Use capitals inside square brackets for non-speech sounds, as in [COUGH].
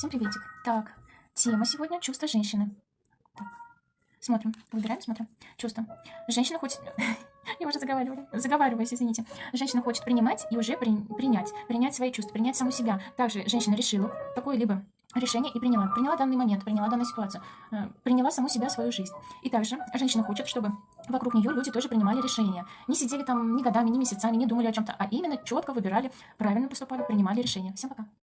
Всем приветик. Так, тема сегодня чувство женщины. Так, смотрим, выбираем, смотрим. Чувство. Женщина хочет... [LAUGHS] Я уже заговариваю, заговариваюсь, извините. Женщина хочет принимать и уже при- принять. Принять свои чувства, принять саму себя. Также женщина решила какое-либо решение и приняла. Приняла данный момент, приняла данную ситуацию. Э, приняла саму себя, свою жизнь. И также женщина хочет, чтобы вокруг нее люди тоже принимали решения. Не сидели там ни годами, ни месяцами, не думали о чем-то, а именно четко выбирали, правильно поступали, принимали решения. Всем пока.